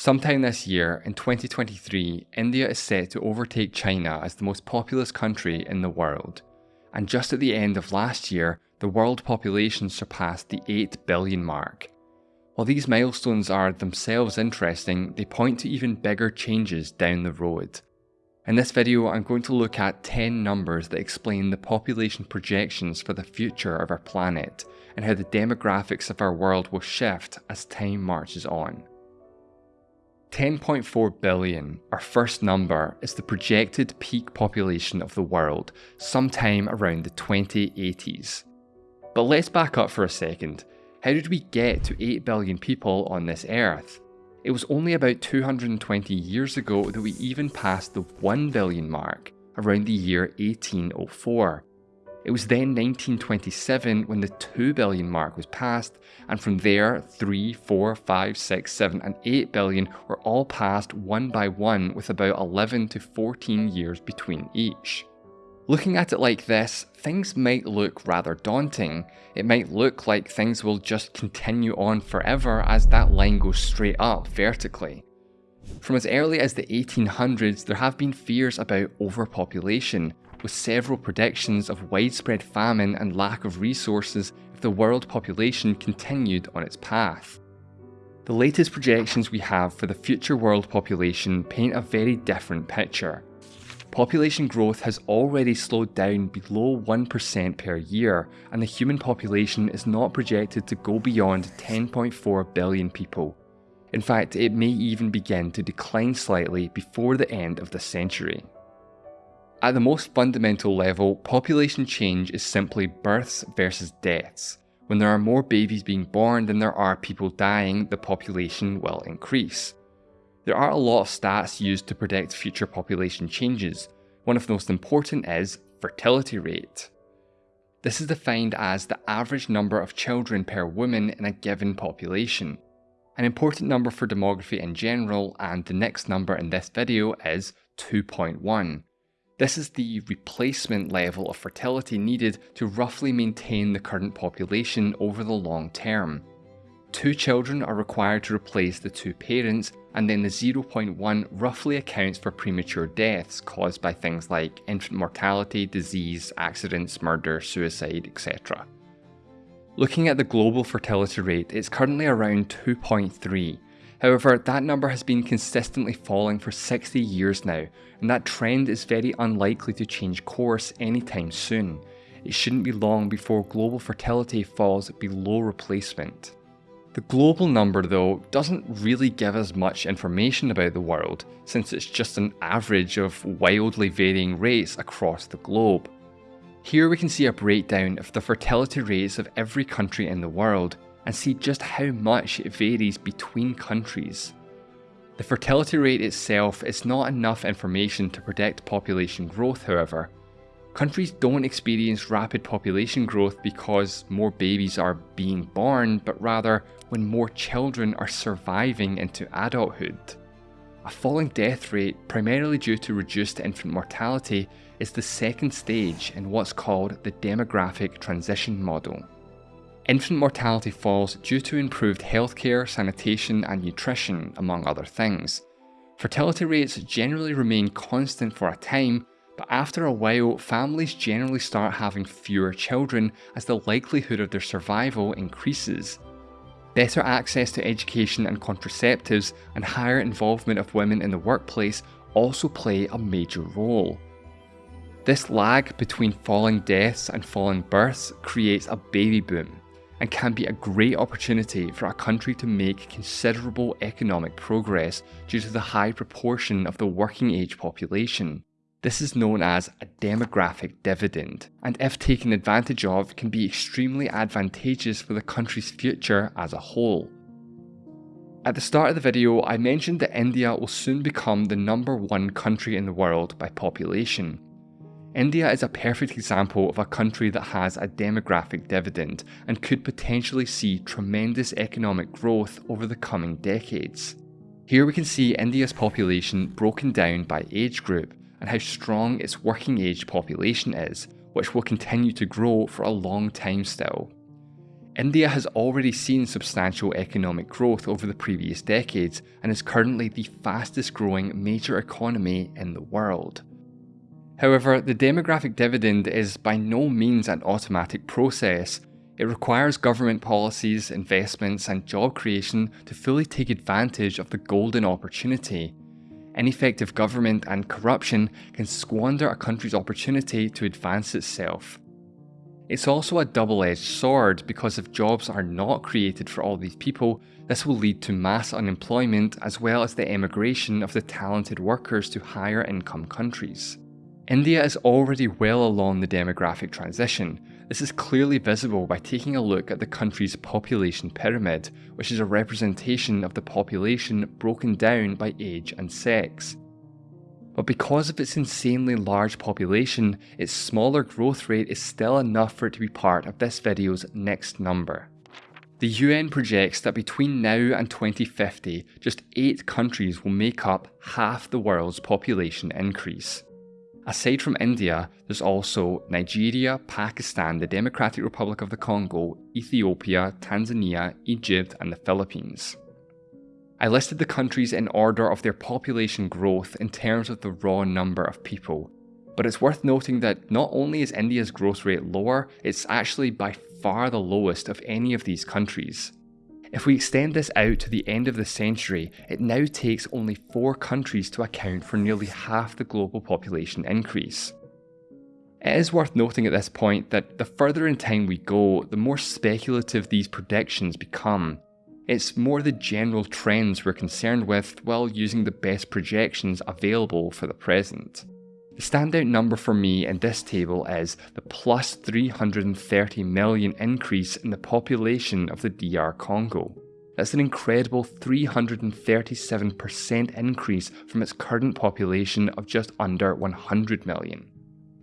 Sometime this year, in 2023, India is set to overtake China as the most populous country in the world. And just at the end of last year, the world population surpassed the 8 billion mark. While these milestones are themselves interesting, they point to even bigger changes down the road. In this video, I'm going to look at 10 numbers that explain the population projections for the future of our planet, and how the demographics of our world will shift as time marches on. 10.4 billion, our first number, is the projected peak population of the world sometime around the 2080s. But let's back up for a second. How did we get to 8 billion people on this earth? It was only about 220 years ago that we even passed the 1 billion mark, around the year 1804. It was then 1927 when the 2 billion mark was passed, and from there 3, 4, 5, 6, 7 and 8 billion were all passed one by one with about 11 to 14 years between each. Looking at it like this, things might look rather daunting. It might look like things will just continue on forever as that line goes straight up vertically. From as early as the 1800s, there have been fears about overpopulation, with several predictions of widespread famine and lack of resources if the world population continued on its path. The latest projections we have for the future world population paint a very different picture. Population growth has already slowed down below 1% per year, and the human population is not projected to go beyond 10.4 billion people. In fact, it may even begin to decline slightly before the end of the century. At the most fundamental level, population change is simply births versus deaths. When there are more babies being born than there are people dying, the population will increase. There are a lot of stats used to predict future population changes. One of the most important is fertility rate. This is defined as the average number of children per woman in a given population. An important number for demography in general, and the next number in this video is 2.1. This is the replacement level of fertility needed to roughly maintain the current population over the long term. Two children are required to replace the two parents, and then the 0.1 roughly accounts for premature deaths caused by things like infant mortality, disease, accidents, murder, suicide, etc. Looking at the global fertility rate, it's currently around 2.3, However, that number has been consistently falling for 60 years now, and that trend is very unlikely to change course anytime soon. It shouldn't be long before global fertility falls below replacement. The global number though doesn't really give us much information about the world, since it's just an average of wildly varying rates across the globe. Here we can see a breakdown of the fertility rates of every country in the world, and see just how much it varies between countries. The fertility rate itself is not enough information to predict population growth however. Countries don't experience rapid population growth because more babies are being born, but rather when more children are surviving into adulthood. A falling death rate, primarily due to reduced infant mortality, is the second stage in what's called the demographic transition model. Infant mortality falls due to improved healthcare, sanitation and nutrition, among other things. Fertility rates generally remain constant for a time, but after a while, families generally start having fewer children as the likelihood of their survival increases. Better access to education and contraceptives and higher involvement of women in the workplace also play a major role. This lag between falling deaths and falling births creates a baby boom and can be a great opportunity for a country to make considerable economic progress due to the high proportion of the working age population. This is known as a demographic dividend, and if taken advantage of, can be extremely advantageous for the country's future as a whole. At the start of the video, I mentioned that India will soon become the number one country in the world by population. India is a perfect example of a country that has a demographic dividend and could potentially see tremendous economic growth over the coming decades. Here we can see India's population broken down by age group and how strong its working age population is, which will continue to grow for a long time still. India has already seen substantial economic growth over the previous decades and is currently the fastest growing major economy in the world. However, the demographic dividend is by no means an automatic process. It requires government policies, investments, and job creation to fully take advantage of the golden opportunity. Ineffective government and corruption can squander a country's opportunity to advance itself. It's also a double edged sword because if jobs are not created for all these people, this will lead to mass unemployment as well as the emigration of the talented workers to higher income countries. India is already well along the demographic transition. This is clearly visible by taking a look at the country's population pyramid, which is a representation of the population broken down by age and sex. But because of its insanely large population, its smaller growth rate is still enough for it to be part of this video's next number. The UN projects that between now and 2050, just 8 countries will make up half the world's population increase. Aside from India, there's also Nigeria, Pakistan, the Democratic Republic of the Congo, Ethiopia, Tanzania, Egypt, and the Philippines. I listed the countries in order of their population growth in terms of the raw number of people. But it's worth noting that not only is India's growth rate lower, it's actually by far the lowest of any of these countries. If we extend this out to the end of the century, it now takes only four countries to account for nearly half the global population increase. It is worth noting at this point that the further in time we go, the more speculative these predictions become, it's more the general trends we're concerned with while using the best projections available for the present. The standout number for me in this table is the plus 330 million increase in the population of the DR Congo. That's an incredible 337% increase from its current population of just under 100 million.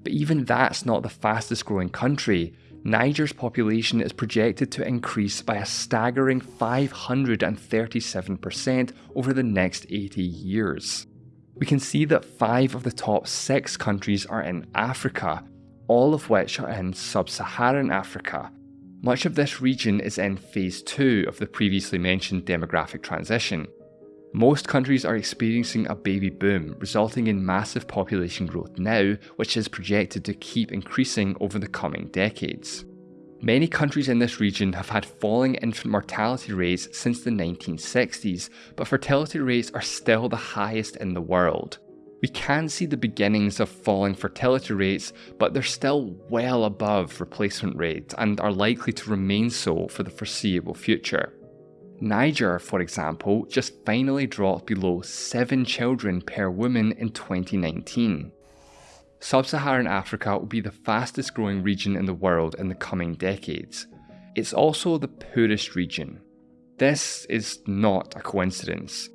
But even that's not the fastest growing country, Niger's population is projected to increase by a staggering 537% over the next 80 years. We can see that five of the top six countries are in Africa, all of which are in sub Saharan Africa. Much of this region is in phase 2 of the previously mentioned demographic transition. Most countries are experiencing a baby boom, resulting in massive population growth now, which is projected to keep increasing over the coming decades. Many countries in this region have had falling infant mortality rates since the 1960s, but fertility rates are still the highest in the world. We can see the beginnings of falling fertility rates, but they're still well above replacement rates and are likely to remain so for the foreseeable future. Niger, for example, just finally dropped below 7 children per woman in 2019. Sub-Saharan Africa will be the fastest growing region in the world in the coming decades. It's also the poorest region. This is not a coincidence.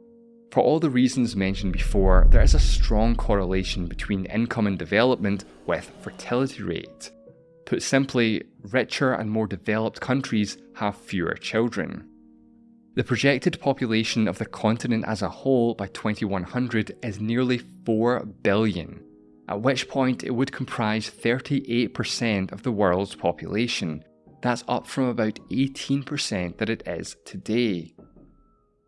For all the reasons mentioned before, there is a strong correlation between income and development with fertility rate. Put simply, richer and more developed countries have fewer children. The projected population of the continent as a whole by 2100 is nearly 4 billion, at which point it would comprise 38% of the world's population. That's up from about 18% that it is today.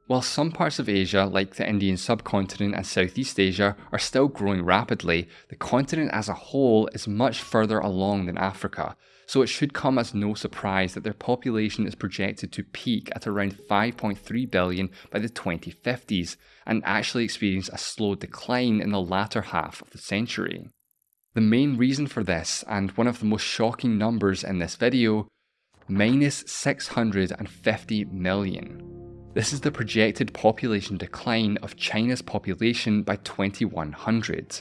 While some parts of Asia, like the Indian subcontinent and Southeast Asia, are still growing rapidly, the continent as a whole is much further along than Africa, so it should come as no surprise that their population is projected to peak at around 5.3 billion by the 2050s and actually experience a slow decline in the latter half of the century. The main reason for this, and one of the most shocking numbers in this video, minus 650 million. This is the projected population decline of China's population by 2100.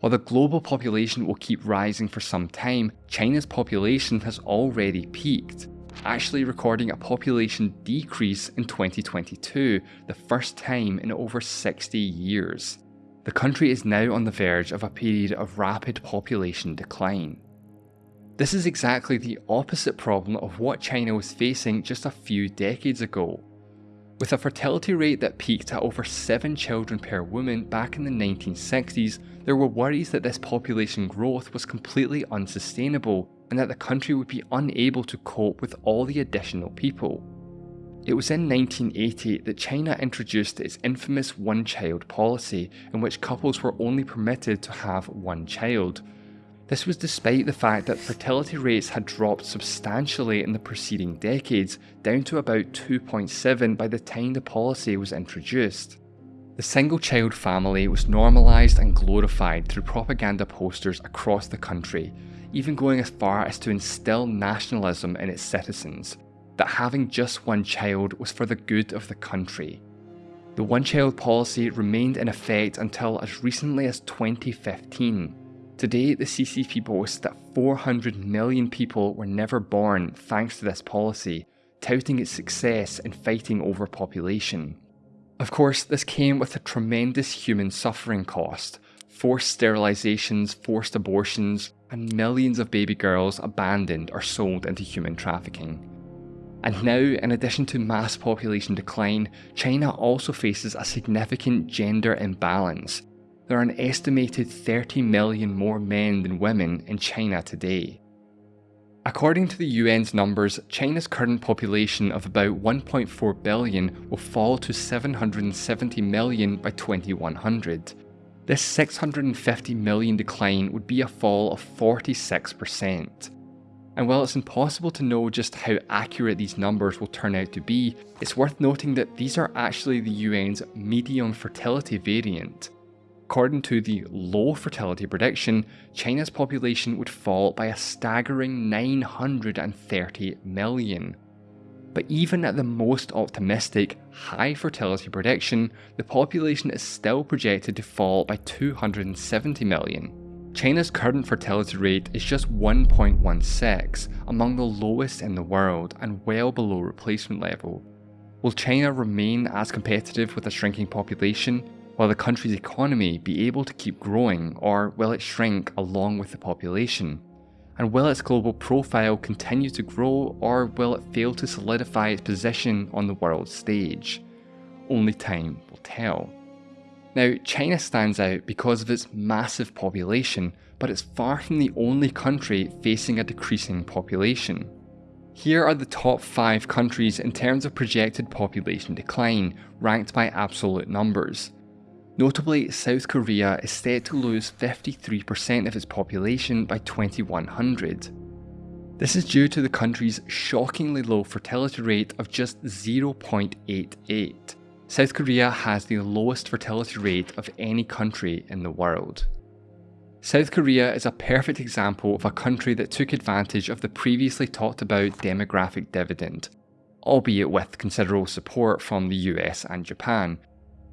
While the global population will keep rising for some time, China's population has already peaked, actually recording a population decrease in 2022, the first time in over 60 years. The country is now on the verge of a period of rapid population decline. This is exactly the opposite problem of what China was facing just a few decades ago. With a fertility rate that peaked at over 7 children per woman back in the 1960s, there were worries that this population growth was completely unsustainable and that the country would be unable to cope with all the additional people. It was in 1980 that China introduced its infamous one child policy, in which couples were only permitted to have one child. This was despite the fact that fertility rates had dropped substantially in the preceding decades, down to about 2.7 by the time the policy was introduced. The single child family was normalised and glorified through propaganda posters across the country, even going as far as to instill nationalism in its citizens that having just one child was for the good of the country. The one child policy remained in effect until as recently as 2015. Today, the CCP boasts that 400 million people were never born thanks to this policy, touting its success in fighting overpopulation. Of course, this came with a tremendous human suffering cost forced sterilizations, forced abortions, and millions of baby girls abandoned or sold into human trafficking. And now, in addition to mass population decline, China also faces a significant gender imbalance. There are an estimated 30 million more men than women in China today. According to the UN's numbers, China's current population of about 1.4 billion will fall to 770 million by 2100. This 650 million decline would be a fall of 46%. And while it's impossible to know just how accurate these numbers will turn out to be, it's worth noting that these are actually the UN's medium fertility variant. According to the low fertility prediction, China's population would fall by a staggering 930 million. But even at the most optimistic, high fertility prediction, the population is still projected to fall by 270 million. China's current fertility rate is just 1.16, among the lowest in the world and well below replacement level. Will China remain as competitive with a shrinking population? Will the country's economy be able to keep growing, or will it shrink along with the population? And will its global profile continue to grow, or will it fail to solidify its position on the world stage? Only time will tell. Now, China stands out because of its massive population, but it's far from the only country facing a decreasing population. Here are the top 5 countries in terms of projected population decline, ranked by absolute numbers. Notably, South Korea is set to lose 53% of its population by 2100. This is due to the country's shockingly low fertility rate of just 0.88. South Korea has the lowest fertility rate of any country in the world. South Korea is a perfect example of a country that took advantage of the previously talked about demographic dividend, albeit with considerable support from the US and Japan.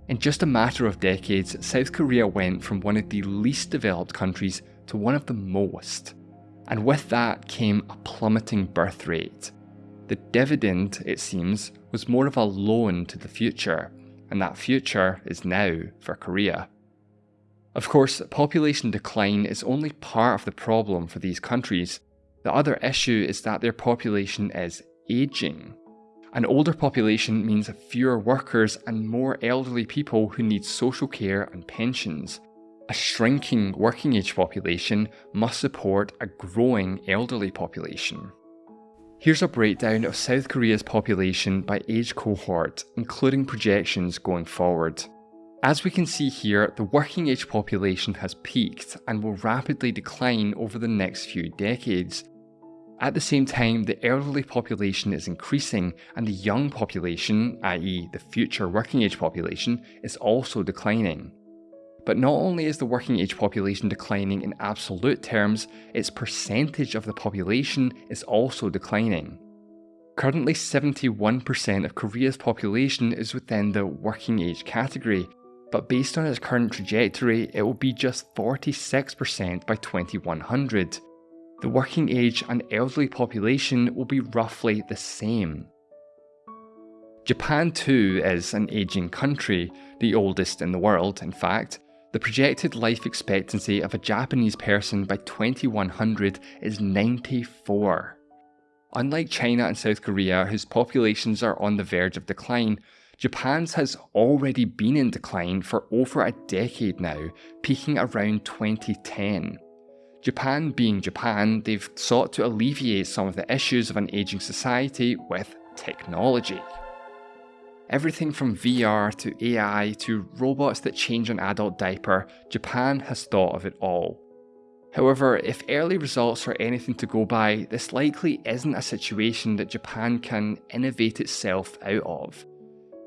In just a matter of decades, South Korea went from one of the least developed countries to one of the most. And with that came a plummeting birth rate. The dividend, it seems, was more of a loan to the future, and that future is now for Korea. Of course, population decline is only part of the problem for these countries. The other issue is that their population is ageing. An older population means fewer workers and more elderly people who need social care and pensions. A shrinking working age population must support a growing elderly population. Here's a breakdown of South Korea's population by age cohort, including projections going forward. As we can see here, the working age population has peaked and will rapidly decline over the next few decades. At the same time, the elderly population is increasing and the young population, i.e. the future working age population, is also declining. But not only is the working age population declining in absolute terms, its percentage of the population is also declining. Currently 71% of Korea's population is within the working age category, but based on its current trajectory, it will be just 46% by 2100. The working age and elderly population will be roughly the same. Japan too is an ageing country, the oldest in the world in fact, the projected life expectancy of a Japanese person by 2100 is 94. Unlike China and South Korea, whose populations are on the verge of decline, Japan's has already been in decline for over a decade now, peaking around 2010. Japan being Japan, they've sought to alleviate some of the issues of an ageing society with technology. Everything from VR to AI to robots that change an adult diaper, Japan has thought of it all. However, if early results are anything to go by, this likely isn't a situation that Japan can innovate itself out of.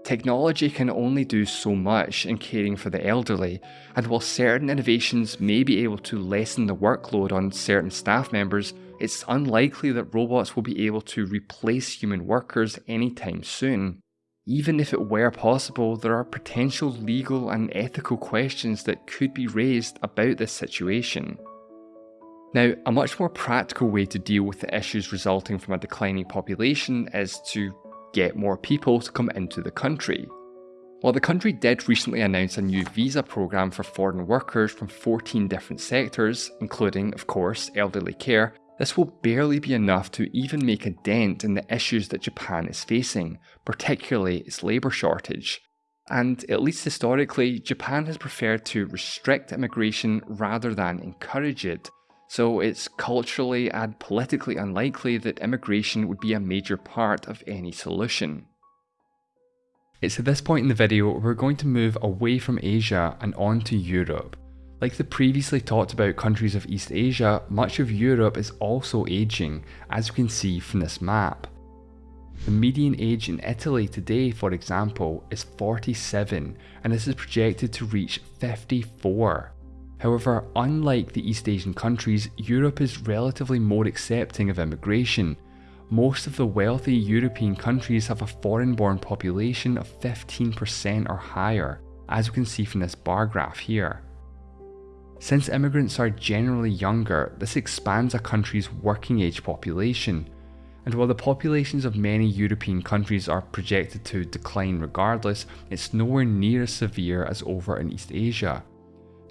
Technology can only do so much in caring for the elderly, and while certain innovations may be able to lessen the workload on certain staff members, it's unlikely that robots will be able to replace human workers anytime soon. Even if it were possible, there are potential legal and ethical questions that could be raised about this situation. Now, a much more practical way to deal with the issues resulting from a declining population is to get more people to come into the country. While the country did recently announce a new visa program for foreign workers from 14 different sectors, including, of course, elderly care, this will barely be enough to even make a dent in the issues that Japan is facing, particularly its labour shortage. And at least historically, Japan has preferred to restrict immigration rather than encourage it, so it's culturally and politically unlikely that immigration would be a major part of any solution. It's at this point in the video we're going to move away from Asia and on to Europe. Like the previously talked about countries of East Asia, much of Europe is also ageing, as you can see from this map. The median age in Italy today, for example, is 47, and this is projected to reach 54. However, unlike the East Asian countries, Europe is relatively more accepting of immigration. Most of the wealthy European countries have a foreign born population of 15% or higher, as we can see from this bar graph here. Since immigrants are generally younger, this expands a country's working age population. And while the populations of many European countries are projected to decline regardless, it's nowhere near as severe as over in East Asia.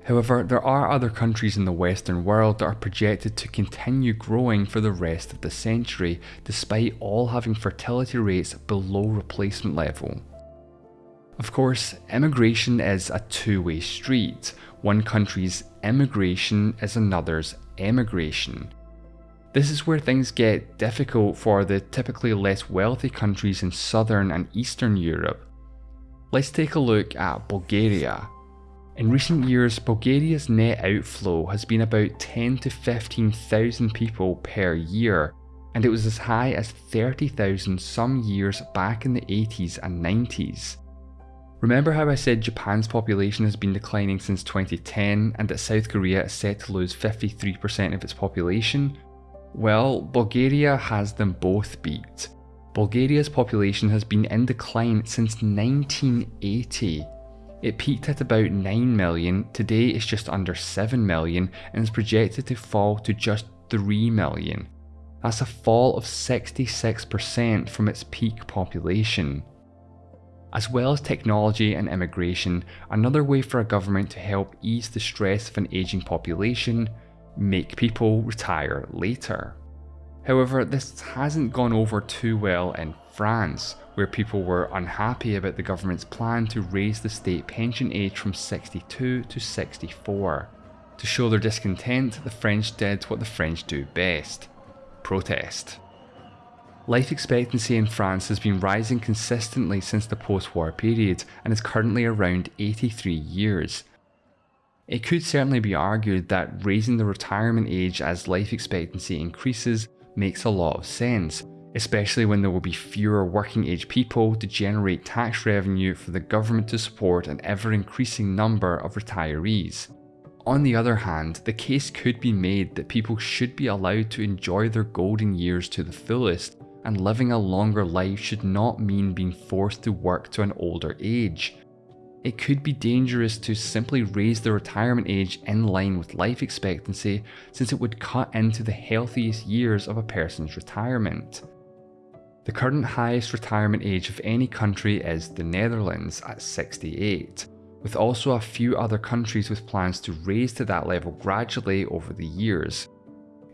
However, there are other countries in the Western world that are projected to continue growing for the rest of the century, despite all having fertility rates below replacement level. Of course, immigration is a two way street. One country's immigration is another's emigration. This is where things get difficult for the typically less wealthy countries in southern and eastern Europe. Let's take a look at Bulgaria. In recent years, Bulgaria's net outflow has been about 10 to 15,000 people per year, and it was as high as 30,000 some years back in the 80s and 90s. Remember how I said Japan's population has been declining since 2010 and that South Korea is set to lose 53% of its population? Well, Bulgaria has them both beat. Bulgaria's population has been in decline since 1980 it peaked at about 9 million, today it's just under 7 million and is projected to fall to just 3 million. That's a fall of 66% from its peak population. As well as technology and immigration, another way for a government to help ease the stress of an ageing population, make people retire later. However, this hasn't gone over too well in France, where people were unhappy about the government's plan to raise the state pension age from 62 to 64. To show their discontent, the French did what the French do best protest. Life expectancy in France has been rising consistently since the post war period and is currently around 83 years. It could certainly be argued that raising the retirement age as life expectancy increases makes a lot of sense, especially when there will be fewer working age people to generate tax revenue for the government to support an ever increasing number of retirees. On the other hand, the case could be made that people should be allowed to enjoy their golden years to the fullest, and living a longer life should not mean being forced to work to an older age. It could be dangerous to simply raise the retirement age in line with life expectancy since it would cut into the healthiest years of a person's retirement. The current highest retirement age of any country is the Netherlands at 68, with also a few other countries with plans to raise to that level gradually over the years.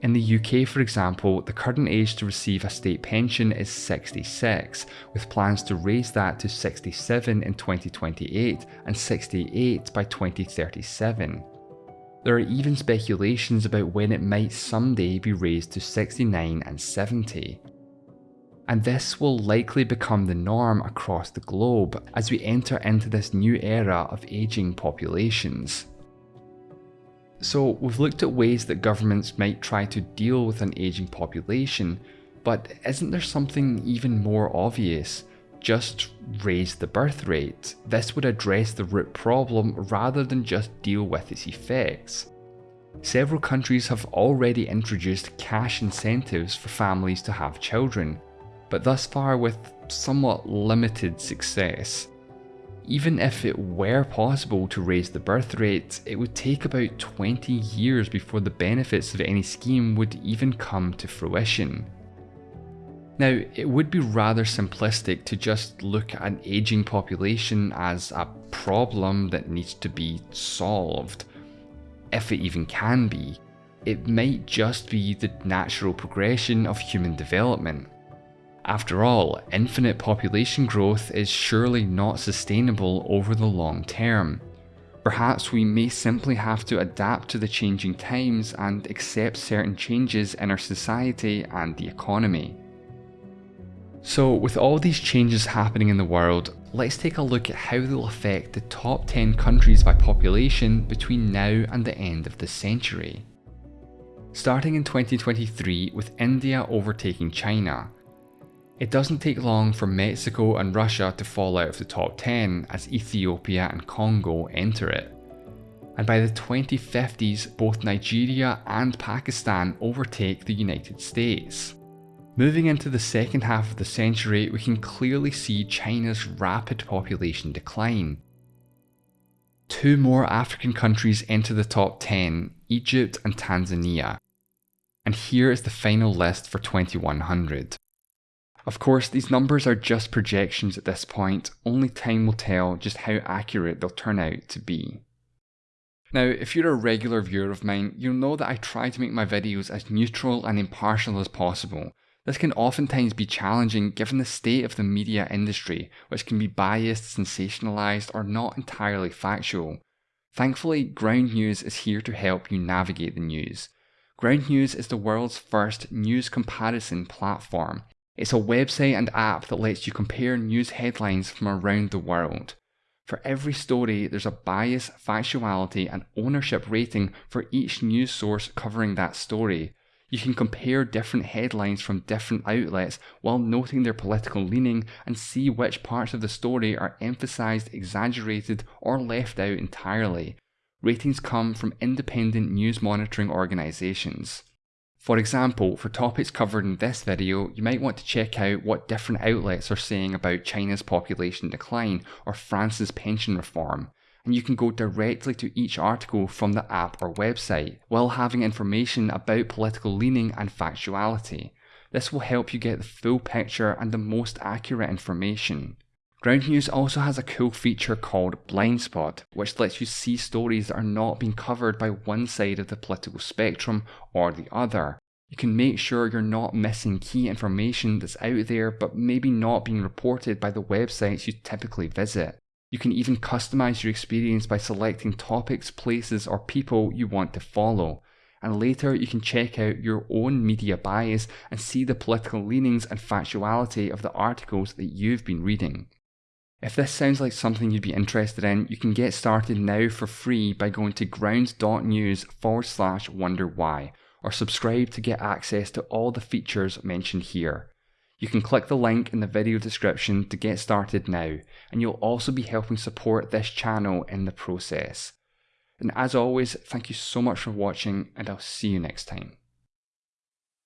In the UK, for example, the current age to receive a state pension is 66, with plans to raise that to 67 in 2028 and 68 by 2037. There are even speculations about when it might someday be raised to 69 and 70. And this will likely become the norm across the globe as we enter into this new era of ageing populations. So we've looked at ways that governments might try to deal with an ageing population, but isn't there something even more obvious? Just raise the birth rate. This would address the root problem rather than just deal with its effects. Several countries have already introduced cash incentives for families to have children, but thus far with somewhat limited success. Even if it were possible to raise the birth rate, it would take about 20 years before the benefits of any scheme would even come to fruition. Now, it would be rather simplistic to just look at an ageing population as a problem that needs to be solved, if it even can be. It might just be the natural progression of human development. After all, infinite population growth is surely not sustainable over the long term. Perhaps we may simply have to adapt to the changing times and accept certain changes in our society and the economy. So with all these changes happening in the world, let's take a look at how they'll affect the top 10 countries by population between now and the end of the century. Starting in 2023 with India overtaking China, it doesn't take long for Mexico and Russia to fall out of the top 10 as Ethiopia and Congo enter it. And by the 2050s, both Nigeria and Pakistan overtake the United States. Moving into the second half of the century, we can clearly see China's rapid population decline. Two more African countries enter the top 10, Egypt and Tanzania. And here is the final list for 2100. Of course, these numbers are just projections at this point, only time will tell just how accurate they'll turn out to be. Now, if you're a regular viewer of mine, you'll know that I try to make my videos as neutral and impartial as possible. This can oftentimes be challenging given the state of the media industry, which can be biased, sensationalised, or not entirely factual. Thankfully, Ground News is here to help you navigate the news. Ground News is the world's first news comparison platform, it's a website and app that lets you compare news headlines from around the world. For every story, there's a bias, factuality, and ownership rating for each news source covering that story. You can compare different headlines from different outlets while noting their political leaning and see which parts of the story are emphasised, exaggerated, or left out entirely. Ratings come from independent news monitoring organisations. For example, for topics covered in this video, you might want to check out what different outlets are saying about China's population decline or France's pension reform, and you can go directly to each article from the app or website, while having information about political leaning and factuality. This will help you get the full picture and the most accurate information. Ground News also has a cool feature called Blind Spot, which lets you see stories that are not being covered by one side of the political spectrum or the other. You can make sure you're not missing key information that's out there but maybe not being reported by the websites you typically visit. You can even customize your experience by selecting topics, places, or people you want to follow. And later you can check out your own media bias and see the political leanings and factuality of the articles that you've been reading. If this sounds like something you'd be interested in, you can get started now for free by going to ground.news forward slash wonder why, or subscribe to get access to all the features mentioned here. You can click the link in the video description to get started now, and you'll also be helping support this channel in the process. And as always, thank you so much for watching, and I'll see you next time.